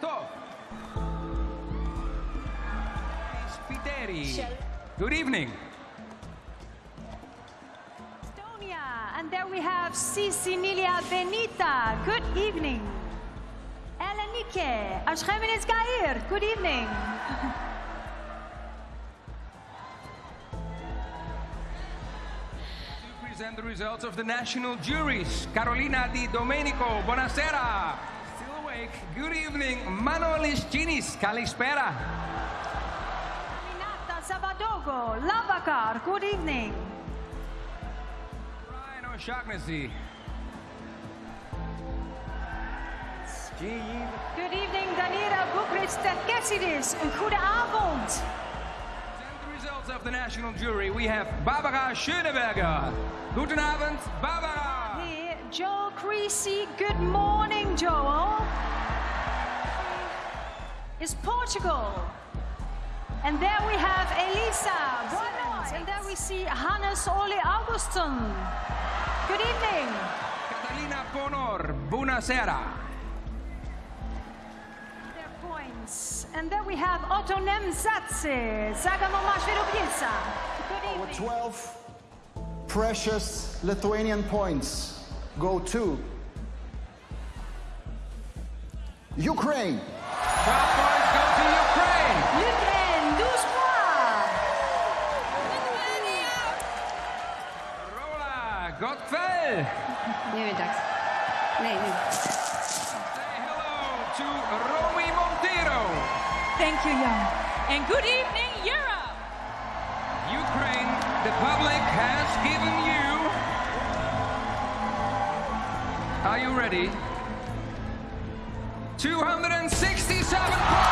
Tov. Spiteri. Good evening. Estonia. And there we have Sissi Nylia Benita. Good evening. Elenike. Ashkemenes Gair. Good evening. To present the results of the national juries. Carolina Di Domenico, buonasera. Still awake. Good evening. Manolis Ginis, kalispera. Aminata Savadogo. Lavakar. Good evening. Ryan O'Shaughnessy. Good evening, Danira Boukhriss Terkessidis. Een goede avond. Present the results of the national jury. We have Barbara Schöneberger. Guten Abend, Barbara. Here, Joel Creasey. Good morning, Joel. Is Portugal. And there we have Elisa Boylands. And there we see Hannes Ole Augustin. Good evening. Catalina Ponor, buonasera. Their points. And there we have Oto Nemsadze. Zagamo Mashvirubielsa. Good Our 12 precious Lithuanian points go to Ukraine. 12 points go to Ukraine. Ukraine, 12 points. Rola Gottfell. Middags. Nej, nu. Say hello to Romy Montero. Thank you, Jan. And good evening, Europe. Ukraine, the public has given you. Are you ready? 267 points.